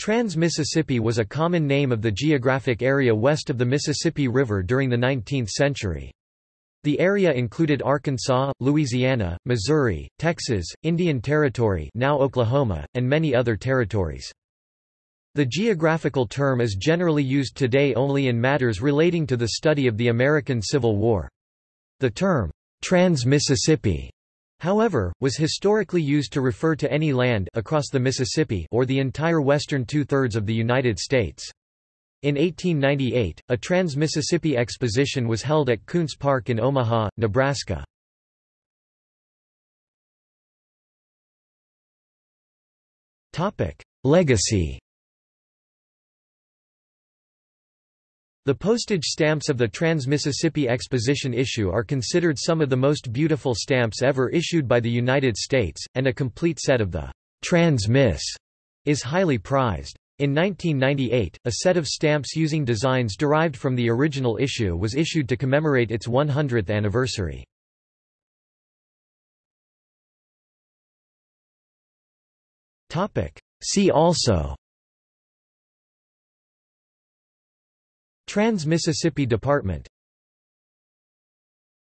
Trans-Mississippi was a common name of the geographic area west of the Mississippi River during the 19th century. The area included Arkansas, Louisiana, Missouri, Texas, Indian Territory now Oklahoma, and many other territories. The geographical term is generally used today only in matters relating to the study of the American Civil War. The term, Trans-Mississippi, however, was historically used to refer to any land across the Mississippi or the entire western two-thirds of the United States. In 1898, a Trans-Mississippi Exposition was held at Kountze Park in Omaha, Nebraska. Legacy The postage stamps of the Trans-Mississippi Exposition issue are considered some of the most beautiful stamps ever issued by the United States, and a complete set of the Trans-Miss is highly prized. In 1998, a set of stamps using designs derived from the original issue was issued to commemorate its 100th anniversary. See also Trans-Mississippi Department